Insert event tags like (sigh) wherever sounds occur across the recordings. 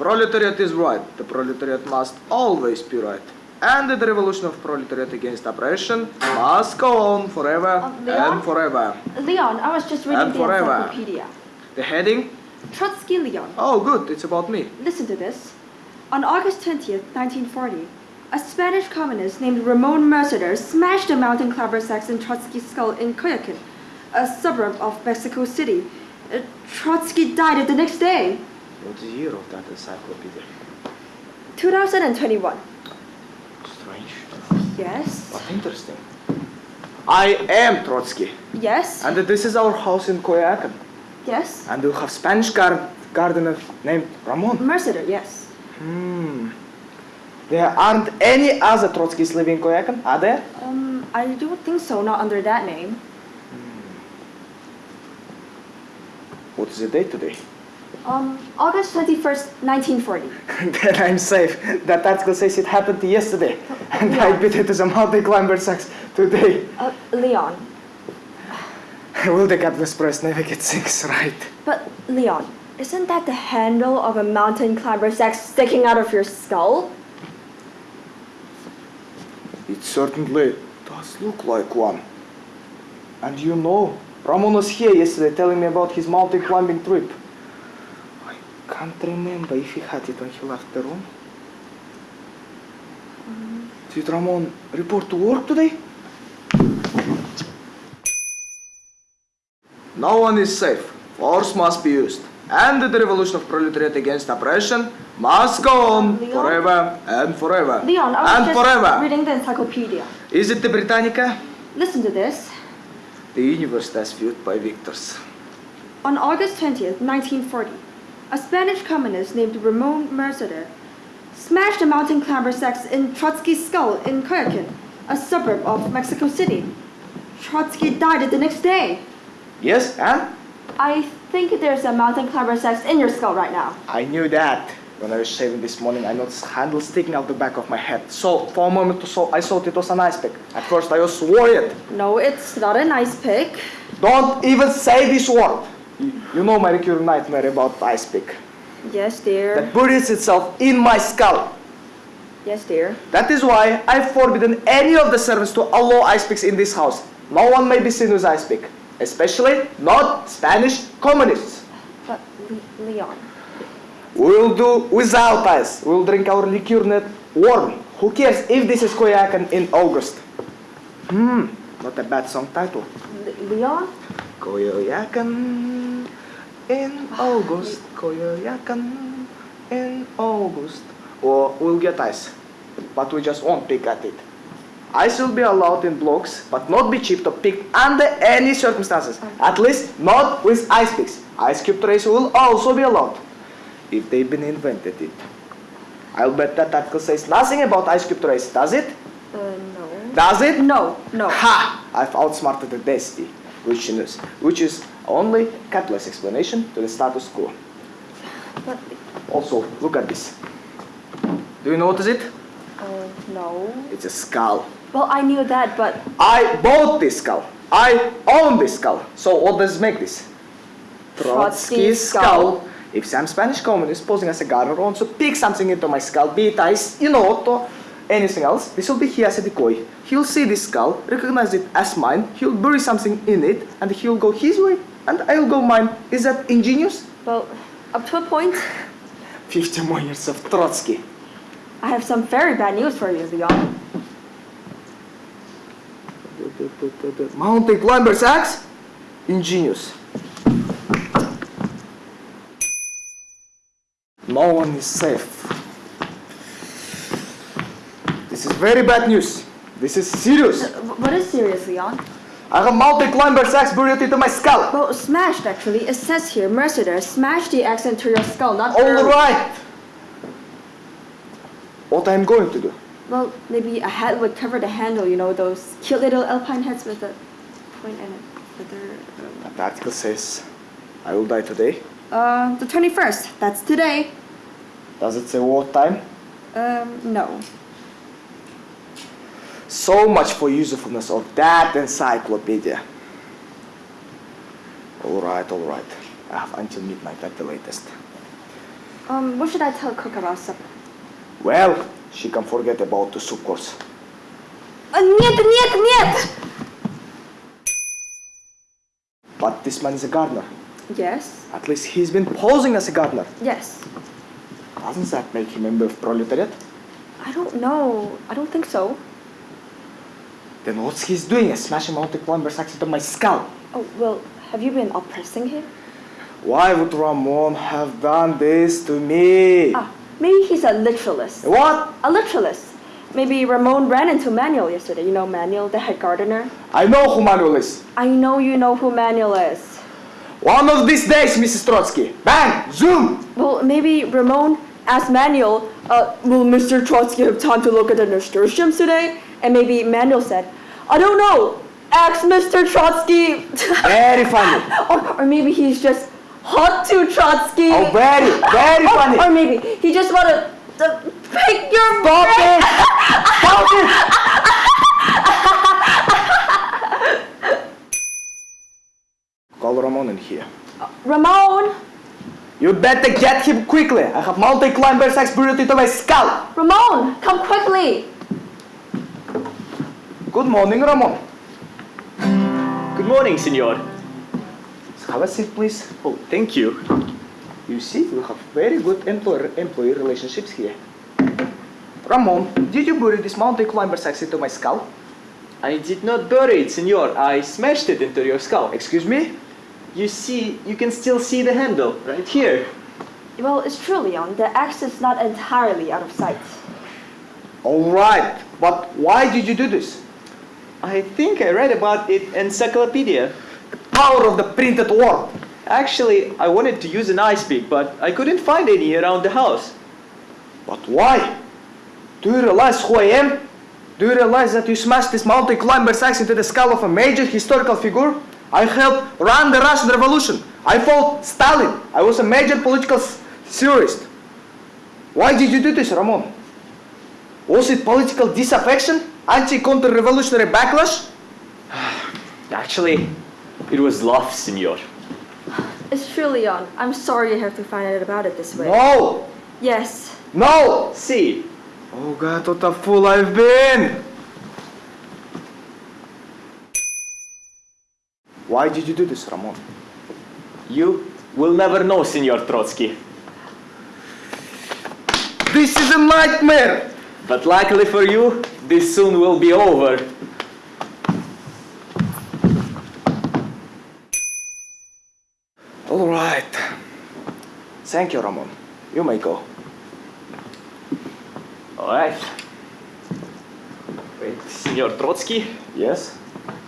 Proletariat is right. The proletariat must always be right. And the revolution of proletariat against oppression must go on forever Uh, Leon? and forever. Leon, I was just reading And the forever. encyclopedia. The heading? Trotsky Leon. Oh, good. It's about me. Listen to this. On August 20th, 1940, a Spanish communist named Ramon Mercader smashed a mountain climber's axe in Trotsky's skull in Coyoacán, a suburb of Mexico City. Uh, Trotsky died the next day. What's the year of that encyclopedia? 2021. Strange. Yes. But interesting. I am Trotsky. Yes. And this is our house in Coyoacán. Yes. And we have Spanish gar- gardener named Ramon. Mercader, yes. Hmm. There aren't any other Trotskys living in Coyoacán, are there? Um, I don't think so, not under that name. What is the date today? Um, August 21st, 1940. (laughs) then I'm safe. That article says it happened yesterday. (laughs) And I beat it as a mountain climber's axe today. Uh, Leon. (laughs) Will the Capitalist Press never get things right? But, Leon, isn't that the handle of a mountain climber's axe sticking out of your skull? It certainly does look like one. And you know, Ramon was here yesterday telling me about his mountain climbing trip. I can't remember if he had it when he left the room. Did Ramon report to work today? No one is safe. Force must be used. And the revolution of proletariat against oppression must go on Leon? forever and forever. Leon, I was and just forever. reading the encyclopedia. Is it the Britannica? Listen to this. The universe as viewed by victors. On August 20th, 1940, a Spanish communist named Ramon Mercader smashed a mountain climber's axe in Trotsky's skull in Coyoacán, a suburb of Mexico City. Trotsky died the next day. Yes, and? I think there's a mountain climber's axe in your skull right now. I knew that. When I was shaving this morning, I noticed handle sticking out the back of my head. So, for a moment or so, I thought it was an ice pick. At first, I was worried. No, it's not a nice pick. Don't even say this word. You, know my recurring nightmare about ice pick. Yes, dear. That buries itself in my skull. Yes, dear. That is why I've forbidden any of the servants to allow ice picks in this house. No one may be seen with ice pick. Especially not Spanish communists. But, Le- Leon. We'll do without ice. We'll drink our liqueur net warm. Who cares if this is Coyoacán in August? Hmm, not a bad song title. Le- Leon? Coyoacán in August. Coyoacán in August. Or we'll get ice, but we just won't pick at it. Ice will be allowed in blocks, but not be cheap to pick under any circumstances. At least not with ice picks. Ice cube trays will also be allowed if they've been invented it. I'll bet that article says nothing about ice cube trays, does it? Uh, no. Does it? No, no. Ha! I've outsmarted the Destiny, which is, which is only capitalist explanation to the status quo. Also, look at this. Do you notice it? uh, no. It's a skull. Well, I knew that, but I bought this skull. I own this skull. So what does make this? Trotsky's skull. If some Spanish communist posing as a gardener wants to pick something into my skull, be it ice, you know, or anything else, this will be here as a decoy. He'll see this skull, recognize it as mine, he'll bury something in it, and he'll go his way, and I'll go mine. Is that ingenious? well, up to a point. 50 more years of Trotsky. I have some very bad news for you, Leon. Mountain climber's axe? Ingenious. No one is safe. This is very bad news. This is serious. Uh, What is serious, Leon? I have mountain climber's axe buried into my skull. Well, smashed actually. It says here, Mercader smashed the axe into your skull, not All buried. right. What I'm going to do? Well, maybe a hat would cover the handle. You know those cute little alpine hats with a point and a feather. um, The article says I will die today. Uh, the twenty-first. That's today. Does it say what time? Um, no. So much for usefulness of that encyclopedia. Alright, alright. I have until midnight at the latest. Um, what should I tell cook about supper? Well, she can forget about the soup course. Uh, нет, нет, нет! But this man is a gardener. Yes, At least he's been posing as a gardener. yes. Doesn't that make him a member of proletariat? I don't know. I don't think so. Then what's he's doing? Is smashing Monte Climber's axe into my skull. Oh, well, have you been oppressing him? Why would Ramon have done this to me? Ah, maybe he's a literalist. What? A literalist. Maybe Ramon ran into Manuel yesterday. You know Manuel, the head gardener? I know who Manuel is. I know you know who Manuel is. One of these days, Mrs. Trotsky. Bang! Zoom! Well, maybe Ramon asked Manuel, uh, will Mr. Trotsky have time to look at the nasturtiums today? And maybe Manuel said, I don't know, ask Mr. Trotsky. Very funny. (laughs) or, or maybe he's just hot to Trotsky. Oh, very, very funny. or maybe he just want to uh, pick your Stop brain. it! Stop it! Call Ramon in here. Ramon! You better get him quickly. I have Monte Climber's axe buried into my skull. Ramon, come quickly! Good morning, Ramon. Good morning, senor. Have a seat, please. Oh, thank you. You see, we have very good employer-employee relationships here. Ramon, did you bury this mountain Climber's axe into my skull? I did not bury it, senor. I smashed it into your skull. Excuse me? You see, you can still see the handle right here. Well, it's true, Leon. The axe is not entirely out of sight. All right, but why did you do this? I think I read about it in encyclopedia. The power of the printed word. Actually, I wanted to use an ice pick, but I couldn't find any around the house. But why? Do you realize who I am? Do you realize that you smashed this Monte Climber's axe into the skull of a major historical figure? I helped run the Russian Revolution. I fought Stalin. I was a major political theorist. Why did you do this, Ramon? Was it political disaffection? Anti-counter-revolutionary backlash? Actually, it was love, senor. It's true, Leon. I'm sorry you have to find out about it this way. No! Yes. No! See, Oh God, what a fool I've been! Why did you do this, Ramon? you will never know, senor Trotsky. This is a nightmare! But luckily for you, this soon will be over. All right. Thank you, Ramon. You may go. Alright. Wait, senor Trotsky, Yes?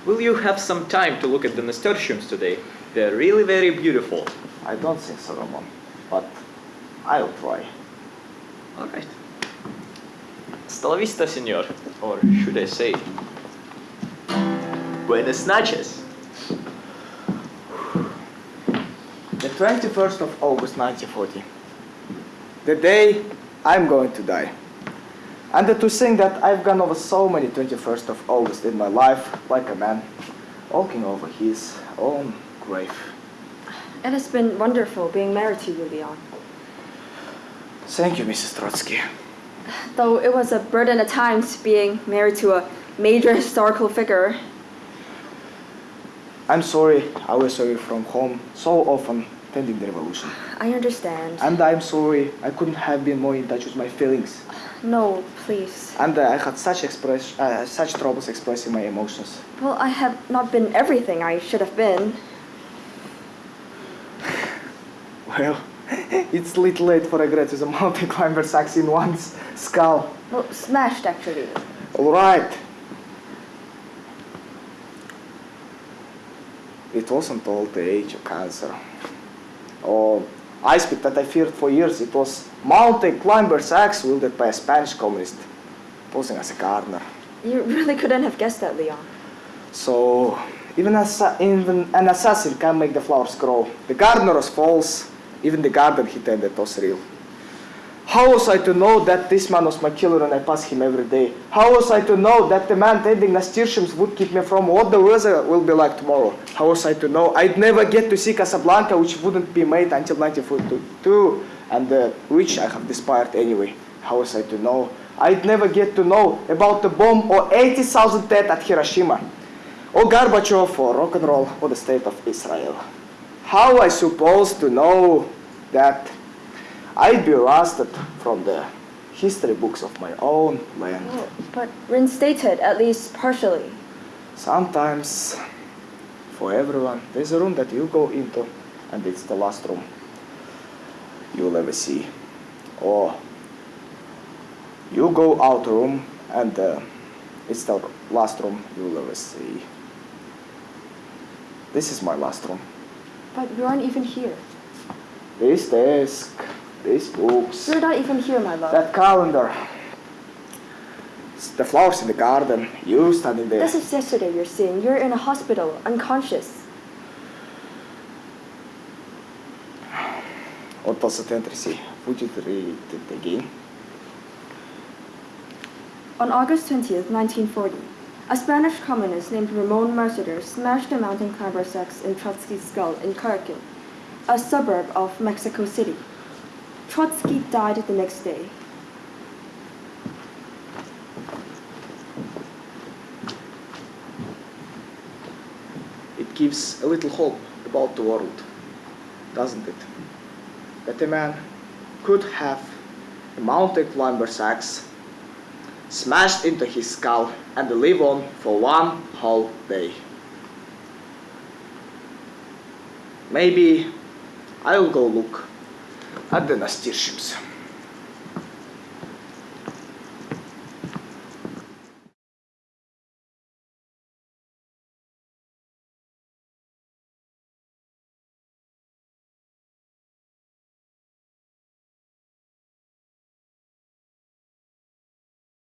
will you have some time to look at the nasturtiums today? They're really very beautiful. I don't think so, Ramon. But I'll try. Alright. Hasta la vista, senor. Or should I say, buenas noches. The 21st of August 1940. The day I'm going to die. And to think that I've gone over so many 21st of August in my life, like a man, walking over his own grave. It has been wonderful being married to you, Leon. Thank you, Mrs. Trotsky. Though it was a burden at times being married to a major historical figure. I'm sorry I was away from home so often tending the revolution. I understand. And I'm sorry I couldn't have been more in touch with my feelings. No, please. And uh, I had such express, uh, such troubles expressing my emotions. Well, I have not been everything I should have been. Well, (laughs) it's a little late for regrets with a mountain climber's axe in one's skull. Well, smashed actually. All right. It wasn't all the age of cancer. Or oh, ice pick that I feared for years. It was mountain climber's axe wielded by a Spanish communist, posing as a gardener. You really couldn't have guessed that, Leon. So even, assa- even an assassin can make the flowers grow. The gardener was false. Even the garden he tended was real. How was I to know that this man was my killer and I pass him every day? How was I to know that the man tending nasturtiums would keep me from what the weather will be like tomorrow? How was I to know I'd never get to see Casablanca, which wouldn't be made until 1942? and uh, which I have despaired anyway. How was I to know? I'd never get to know about the bomb or 80,000 dead at Hiroshima, or Gorbachev, or rock and roll, or the state of Israel. How I supposed to know that I'd be arrested from the history books of my own land? Oh, but reinstated, at least partially. Sometimes, for everyone, there's a room that you go into, and it's the last room you'll ever see. Or you go out room, and uh, it's the last room you'll ever see. This is my last room. But you aren't even here. This desk, these books, You're not even here, my love. that calendar, the flowers in the garden, you standing there. This is yesterday you're seeing. You're in a hospital, unconscious. What was the entry? Would you read it again? On August 20th, 1940, a Spanish communist named Ramon Mercader smashed a mountain climber's axe in Trotsky's skull in Kharkin, a suburb of Mexico City. Trotsky died the next day. It gives a little hope about the world, doesn't it? That a man could have a mountain climber's axe smashed into his skull and live on for one whole day. Maybe I'll go look at the nasturtiums.